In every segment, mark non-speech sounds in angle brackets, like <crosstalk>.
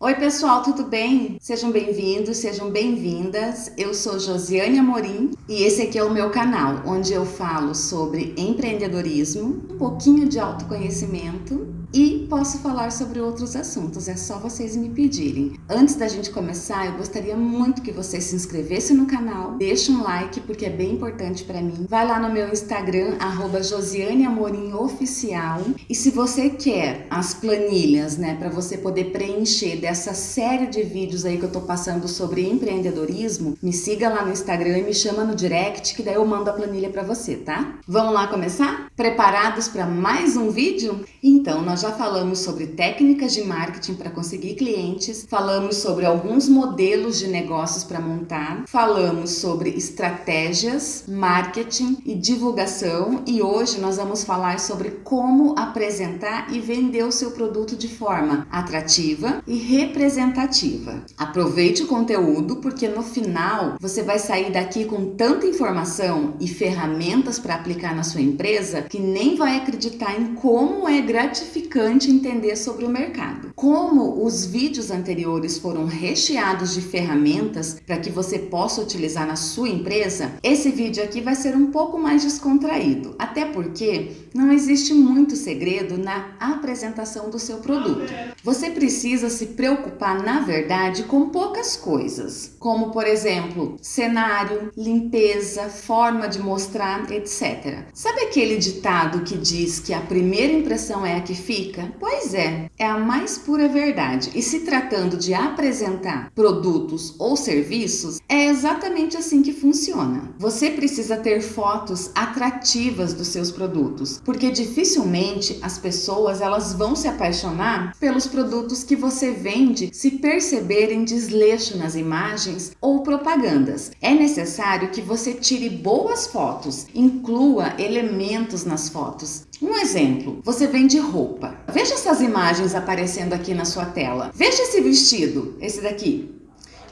Oi pessoal, tudo bem? Sejam bem-vindos, sejam bem-vindas. Eu sou Josiane Amorim e esse aqui é o meu canal, onde eu falo sobre empreendedorismo, um pouquinho de autoconhecimento e posso falar sobre outros assuntos, é só vocês me pedirem. Antes da gente começar, eu gostaria muito que você se inscrevesse no canal, deixe um like porque é bem importante para mim. Vai lá no meu Instagram, arroba e se você quer as planilhas, né, para você poder preencher dessa série de vídeos aí que eu tô passando sobre empreendedorismo, me siga lá no Instagram e me chama no direct que daí eu mando a planilha para você, tá? Vamos lá começar? Preparados para mais um vídeo? Então, nós já falamos sobre técnicas de marketing para conseguir clientes, falamos sobre alguns modelos de negócios para montar, falamos sobre estratégias, marketing e divulgação e hoje nós vamos falar sobre como apresentar e vender o seu produto de forma atrativa e representativa. Aproveite o conteúdo porque no final você vai sair daqui com tanta informação e ferramentas para aplicar na sua empresa que nem vai acreditar em como é gratificante gratificante entender sobre o mercado. Como os vídeos anteriores foram recheados de ferramentas para que você possa utilizar na sua empresa, esse vídeo aqui vai ser um pouco mais descontraído, até porque não existe muito segredo na apresentação do seu produto. Você precisa se preocupar, na verdade, com poucas coisas, como por exemplo, cenário, limpeza, forma de mostrar, etc. Sabe aquele ditado que diz que a primeira impressão é a que fica? Pois é, é a mais pura verdade. E se tratando de apresentar produtos ou serviços, é exatamente assim que funciona. Você precisa ter fotos atrativas dos seus produtos, porque dificilmente as pessoas elas vão se apaixonar pelos produtos que você vende se perceberem desleixo nas imagens ou propagandas. É necessário que você tire boas fotos, inclua elementos nas fotos. Um exemplo, você vende roupa. Veja essas imagens aparecendo aqui na sua tela. Veja esse vestido, esse daqui.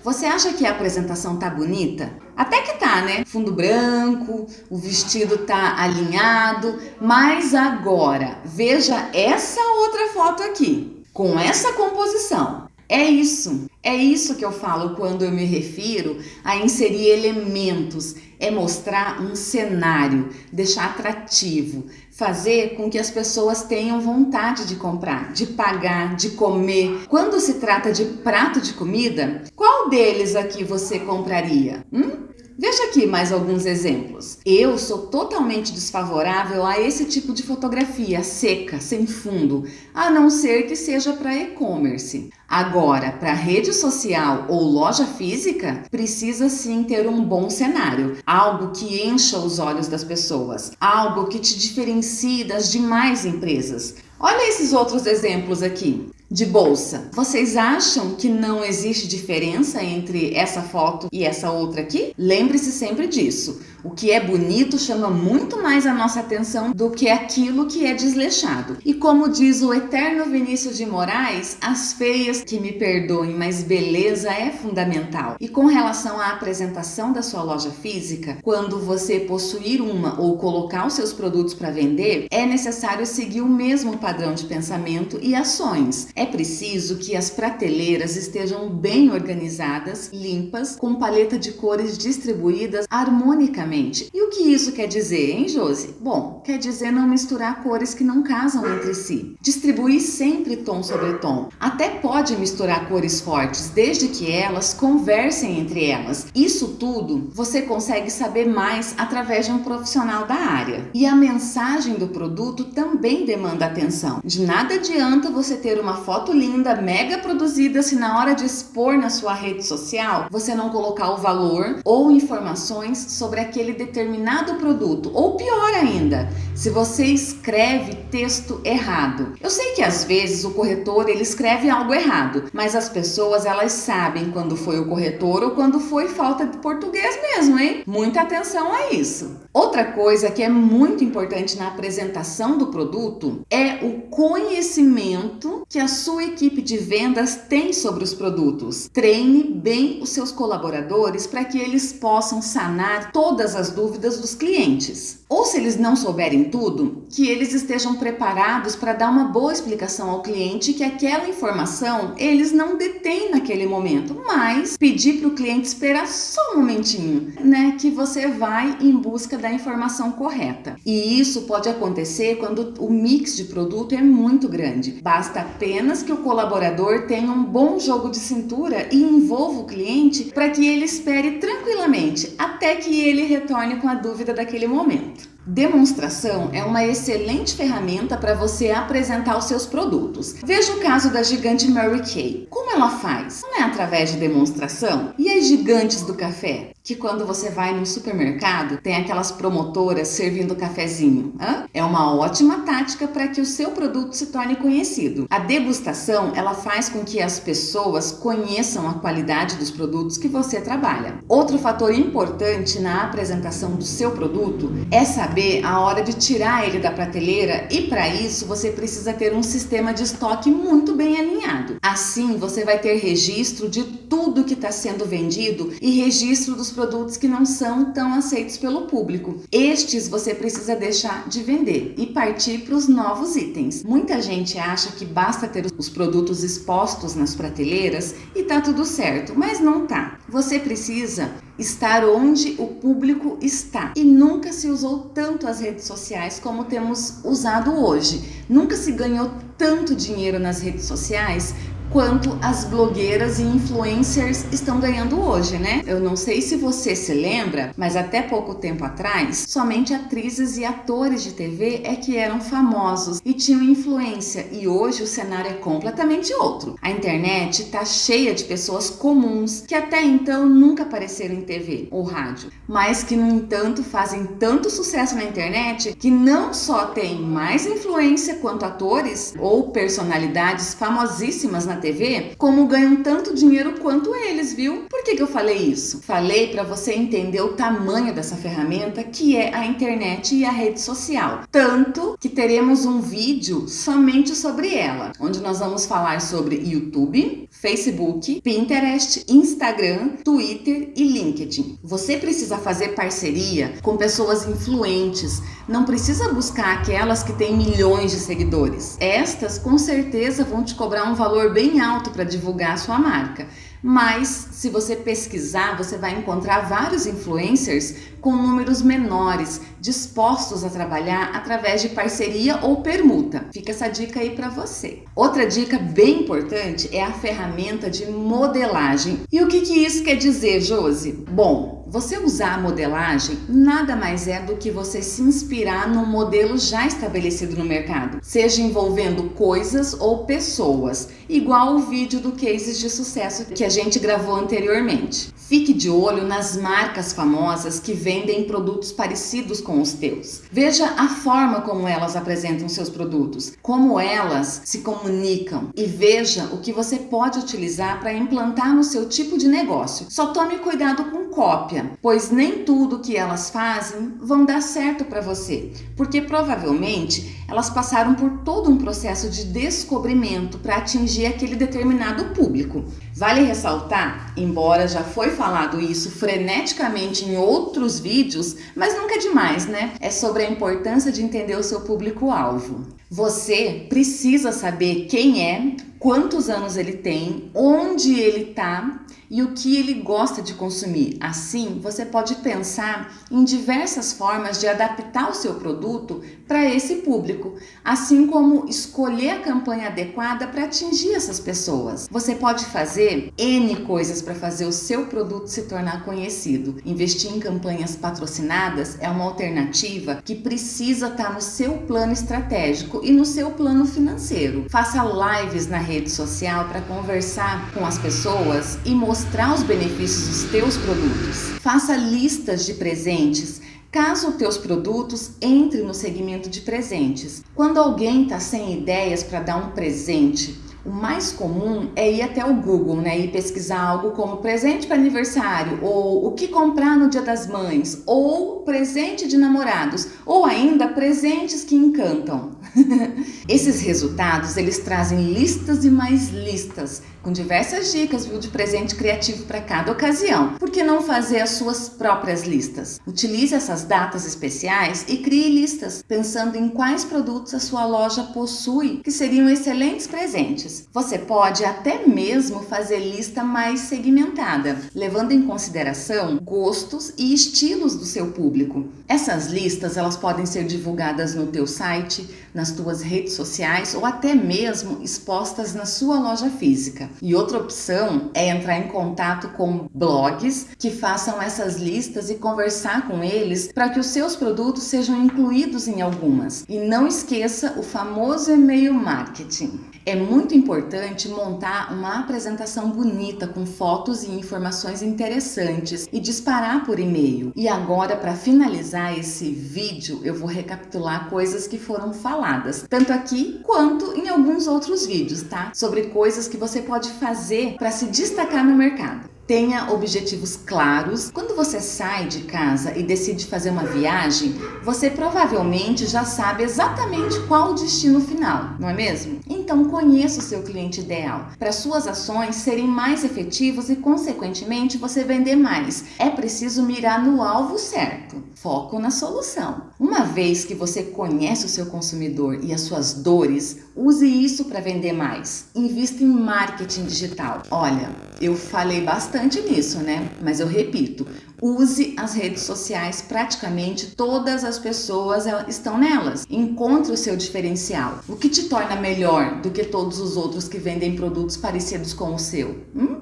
Você acha que a apresentação tá bonita? Até que tá, né? Fundo branco, o vestido tá alinhado, mas agora veja essa outra foto aqui, com essa composição. É isso, é isso que eu falo quando eu me refiro a inserir elementos, é mostrar um cenário, deixar atrativo, fazer com que as pessoas tenham vontade de comprar, de pagar, de comer. Quando se trata de prato de comida, qual deles aqui você compraria? Hum? Veja aqui mais alguns exemplos. Eu sou totalmente desfavorável a esse tipo de fotografia seca, sem fundo, a não ser que seja para e-commerce. Agora, para rede social ou loja física, precisa sim ter um bom cenário, algo que encha os olhos das pessoas, algo que te diferencie das demais empresas. Olha esses outros exemplos aqui de bolsa. Vocês acham que não existe diferença entre essa foto e essa outra aqui? Lembre-se sempre disso. O que é bonito chama muito mais a nossa atenção do que aquilo que é desleixado. E como diz o eterno Vinícius de Moraes, as feias que me perdoem, mas beleza é fundamental. E com relação à apresentação da sua loja física, quando você possuir uma ou colocar os seus produtos para vender, é necessário seguir o mesmo padrão de pensamento e ações. É preciso que as prateleiras estejam bem organizadas, limpas, com paleta de cores distribuídas harmonicamente e o que isso quer dizer, hein, Josi? Bom, quer dizer não misturar cores que não casam entre si. Distribuir sempre tom sobre tom. Até pode misturar cores fortes, desde que elas conversem entre elas. Isso tudo você consegue saber mais através de um profissional da área. E a mensagem do produto também demanda atenção. De nada adianta você ter uma foto linda, mega produzida, se na hora de expor na sua rede social você não colocar o valor ou informações sobre aquele determinado produto. Ou pior ainda, se você escreve texto errado. Eu sei que às vezes o corretor ele escreve algo errado, mas as pessoas elas sabem quando foi o corretor ou quando foi falta de português mesmo, hein? Muita atenção a isso. Outra coisa que é muito importante na apresentação do produto é o conhecimento que a sua equipe de vendas tem sobre os produtos. Treine bem os seus colaboradores para que eles possam sanar todas as dúvidas dos clientes. Ou se eles não souberem tudo, que eles estejam preparados para dar uma boa explicação ao cliente que aquela informação eles não detêm naquele momento, mas pedir para o cliente esperar só um momentinho, né, que você vai em busca da informação correta. E isso pode acontecer quando o mix de produto é muito grande. Basta apenas que o colaborador tenha um bom jogo de cintura e envolva o cliente para que ele espere tranquilamente até que ele retorne com a dúvida daquele momento. Demonstração é uma excelente ferramenta para você apresentar os seus produtos. Veja o caso da gigante Mary Kay. Como ela faz? Não é através de demonstração? E as gigantes do café? Que quando você vai no supermercado tem aquelas promotoras servindo cafezinho. Hã? É uma ótima tática para que o seu produto se torne conhecido. A degustação ela faz com que as pessoas conheçam a qualidade dos produtos que você trabalha. Outro fator importante na apresentação do seu produto é saber a hora de tirar ele da prateleira e para isso você precisa ter um sistema de estoque muito bem alinhado. Assim você vai ter registro de tudo que está sendo vendido e registro dos produtos que não são tão aceitos pelo público. Estes você precisa deixar de vender e partir para os novos itens. Muita gente acha que basta ter os produtos expostos nas prateleiras e tá tudo certo, mas não tá. Você precisa estar onde o público está. E nunca se usou tanto as redes sociais como temos usado hoje. Nunca se ganhou tanto dinheiro nas redes sociais quanto as blogueiras e influencers estão ganhando hoje, né? Eu não sei se você se lembra, mas até pouco tempo atrás, somente atrizes e atores de TV é que eram famosos e tinham influência, e hoje o cenário é completamente outro. A internet está cheia de pessoas comuns que até então nunca apareceram em TV ou rádio, mas que no entanto fazem tanto sucesso na internet que não só têm mais influência quanto atores ou personalidades famosíssimas na TV, como ganham tanto dinheiro quanto eles, viu? Por que, que eu falei isso? Falei para você entender o tamanho dessa ferramenta que é a internet e a rede social. Tanto que teremos um vídeo somente sobre ela, onde nós vamos falar sobre YouTube, Facebook, Pinterest, Instagram, Twitter e LinkedIn. Você precisa fazer parceria com pessoas influentes, não precisa buscar aquelas que têm milhões de seguidores. Estas com certeza vão te cobrar um valor bem bem alto para divulgar a sua marca. Mas se você pesquisar, você vai encontrar vários influencers com números menores, dispostos a trabalhar através de parceria ou permuta. Fica essa dica aí para você. Outra dica bem importante é a ferramenta de modelagem. E o que, que isso quer dizer, Josi? Bom, você usar a modelagem nada mais é do que você se inspirar num modelo já estabelecido no mercado, seja envolvendo coisas ou pessoas, igual o vídeo do Cases de Sucesso que a gente gravou anteriormente. Fique de olho nas marcas famosas que vendem produtos parecidos com os teus. Veja a forma como elas apresentam seus produtos, como elas se comunicam e veja o que você pode utilizar para implantar no seu tipo de negócio. Só tome cuidado com cópia, pois nem tudo que elas fazem vão dar certo para você, porque provavelmente elas passaram por todo um processo de descobrimento para atingir aquele determinado público. Vale ressaltar, embora já foi falado isso freneticamente em outros vídeos, mas nunca é demais, né? É sobre a importância de entender o seu público-alvo. Você precisa saber quem é, quantos anos ele tem, onde ele está e o que ele gosta de consumir. Assim, você pode pensar em diversas formas de adaptar o seu produto para esse público, assim como escolher a campanha adequada para atingir essas pessoas. Você pode fazer N coisas para fazer o seu produto se tornar conhecido. Investir em campanhas patrocinadas é uma alternativa que precisa estar tá no seu plano estratégico e no seu plano financeiro. Faça lives na rede social para conversar com as pessoas e mostrar os benefícios dos teus produtos. Faça listas de presentes caso teus produtos entrem no segmento de presentes. Quando alguém está sem ideias para dar um presente, o mais comum é ir até o Google né, e pesquisar algo como presente para aniversário, ou o que comprar no dia das mães, ou presente de namorados, ou ainda presentes que encantam. <laughs> Esses resultados eles trazem listas e mais listas com diversas dicas viu, de presente criativo para cada ocasião. Por que não fazer as suas próprias listas? Utilize essas datas especiais e crie listas, pensando em quais produtos a sua loja possui que seriam excelentes presentes. Você pode até mesmo fazer lista mais segmentada, levando em consideração gostos e estilos do seu público. Essas listas elas podem ser divulgadas no teu site, nas tuas redes sociais ou até mesmo expostas na sua loja física. E outra opção é entrar em contato com blogs que façam essas listas e conversar com eles para que os seus produtos sejam incluídos em algumas. E não esqueça o famoso e-mail marketing. É muito importante montar uma apresentação bonita com fotos e informações interessantes e disparar por e-mail. E agora, para finalizar esse vídeo, eu vou recapitular coisas que foram faladas, tanto aqui quanto em alguns outros vídeos, tá? Sobre coisas que você pode fazer para se destacar no mercado. Tenha objetivos claros. Quando você sai de casa e decide fazer uma viagem, você provavelmente já sabe exatamente qual o destino final, não é mesmo? Então conheça o seu cliente ideal, para suas ações serem mais efetivas e consequentemente você vender mais. É preciso mirar no alvo certo. Foco na solução. Uma vez que você conhece o seu consumidor e as suas dores, use isso para vender mais. Invista em marketing digital. Olha, eu falei bastante nisso, né? Mas eu repito, use as redes sociais, praticamente todas as pessoas estão nelas. Encontre o seu diferencial. O que te torna melhor do que todos os outros que vendem produtos parecidos com o seu? Hum?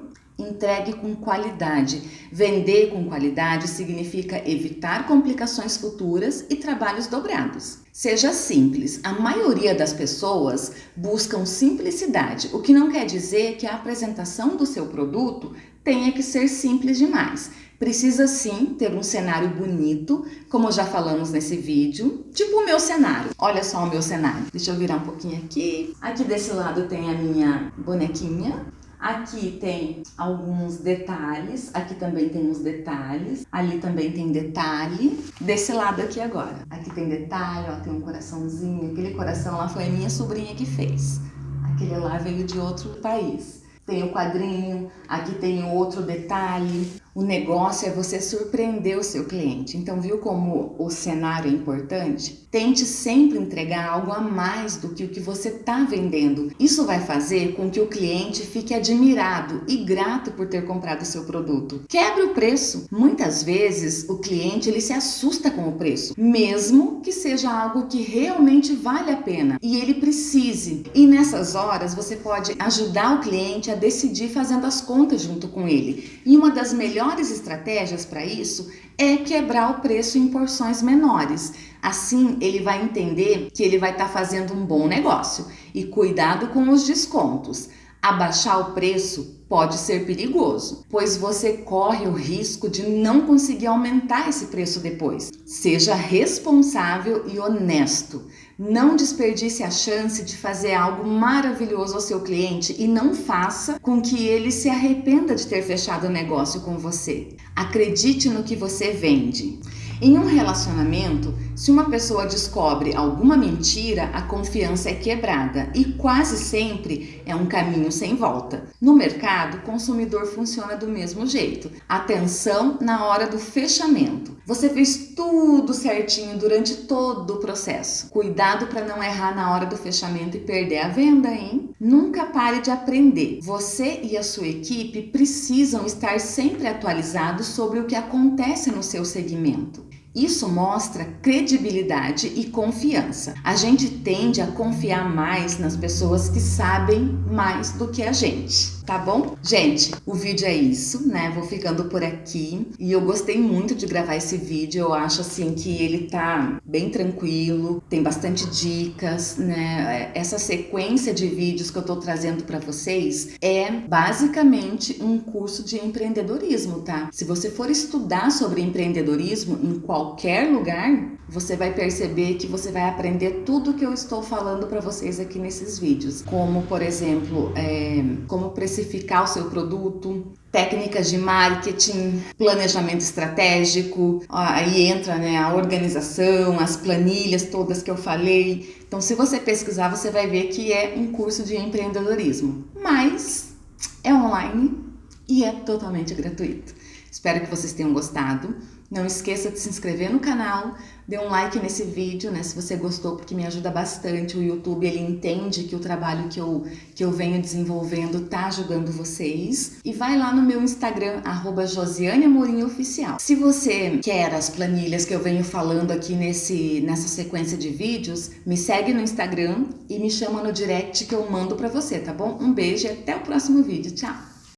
Entregue com qualidade. Vender com qualidade significa evitar complicações futuras e trabalhos dobrados. Seja simples. A maioria das pessoas buscam simplicidade, o que não quer dizer que a apresentação do seu produto tenha que ser simples demais. Precisa sim ter um cenário bonito, como já falamos nesse vídeo, tipo o meu cenário. Olha só o meu cenário. Deixa eu virar um pouquinho aqui. Aqui desse lado tem a minha bonequinha, Aqui tem alguns detalhes, aqui também tem uns detalhes, ali também tem detalhe. Desse lado aqui agora, aqui tem detalhe, ó, tem um coraçãozinho, aquele coração lá foi a minha sobrinha que fez. Aquele lá veio de outro país. Tem o quadrinho, aqui tem outro detalhe. O negócio é você surpreender o seu cliente. Então, viu como o cenário é importante? Tente sempre entregar algo a mais do que o que você está vendendo. Isso vai fazer com que o cliente fique admirado e grato por ter comprado o seu produto. Quebre o preço. Muitas vezes o cliente ele se assusta com o preço, mesmo que seja algo que realmente vale a pena e ele precise. E nessas horas você pode ajudar o cliente a decidir fazendo as contas junto com ele. E uma das melhores melhores estratégias para isso é quebrar o preço em porções menores. Assim, ele vai entender que ele vai estar tá fazendo um bom negócio. E cuidado com os descontos. Abaixar o preço pode ser perigoso, pois você corre o risco de não conseguir aumentar esse preço depois. Seja responsável e honesto. Não desperdice a chance de fazer algo maravilhoso ao seu cliente e não faça com que ele se arrependa de ter fechado o negócio com você. Acredite no que você vende. Em um relacionamento, se uma pessoa descobre alguma mentira, a confiança é quebrada e quase sempre é um caminho sem volta. No mercado, o consumidor funciona do mesmo jeito. Atenção na hora do fechamento. Você fez tudo certinho durante todo o processo. Cuidado para não errar na hora do fechamento e perder a venda, hein? Nunca pare de aprender. Você e a sua equipe precisam estar sempre atualizados sobre o que acontece no seu segmento. Isso mostra credibilidade e confiança. A gente tende a confiar mais nas pessoas que sabem mais do que a gente tá bom? Gente, o vídeo é isso, né? Vou ficando por aqui e eu gostei muito de gravar esse vídeo. Eu acho assim que ele tá bem tranquilo, tem bastante dicas, né? Essa sequência de vídeos que eu tô trazendo para vocês é basicamente um curso de empreendedorismo, tá? Se você for estudar sobre empreendedorismo em qualquer lugar, você vai perceber que você vai aprender tudo que eu estou falando para vocês aqui nesses vídeos, como por exemplo, é, como precificar o seu produto, técnicas de marketing, planejamento estratégico, aí entra né, a organização, as planilhas todas que eu falei. Então, se você pesquisar, você vai ver que é um curso de empreendedorismo. Mas é online e é totalmente gratuito. Espero que vocês tenham gostado. Não esqueça de se inscrever no canal, dê um like nesse vídeo, né, se você gostou, porque me ajuda bastante. O YouTube, ele entende que o trabalho que eu, que eu venho desenvolvendo tá ajudando vocês. E vai lá no meu Instagram, arroba Josiane. Se você quer as planilhas que eu venho falando aqui nesse, nessa sequência de vídeos, me segue no Instagram e me chama no direct que eu mando pra você, tá bom? Um beijo e até o próximo vídeo. Tchau!